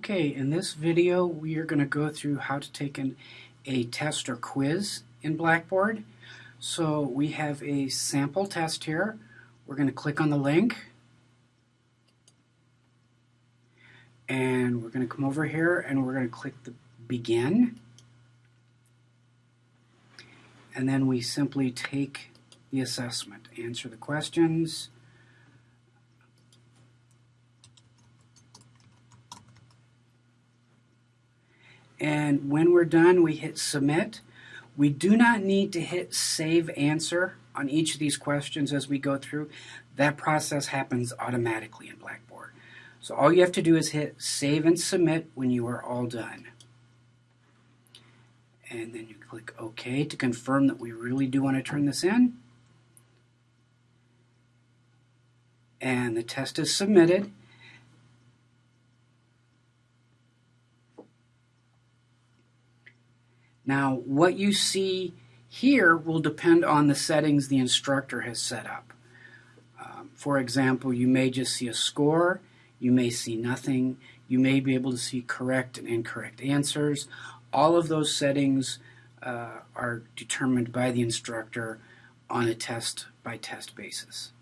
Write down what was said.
Okay, in this video we are going to go through how to take an, a test or quiz in Blackboard. So we have a sample test here. We're going to click on the link. And we're going to come over here and we're going to click the begin. And then we simply take the assessment, answer the questions, and when we're done we hit submit. We do not need to hit save answer on each of these questions as we go through. That process happens automatically in Blackboard. So all you have to do is hit save and submit when you are all done. And then you click OK to confirm that we really do want to turn this in. And the test is submitted. Now, what you see here will depend on the settings the instructor has set up. Um, for example, you may just see a score, you may see nothing, you may be able to see correct and incorrect answers. All of those settings uh, are determined by the instructor on a test by test basis.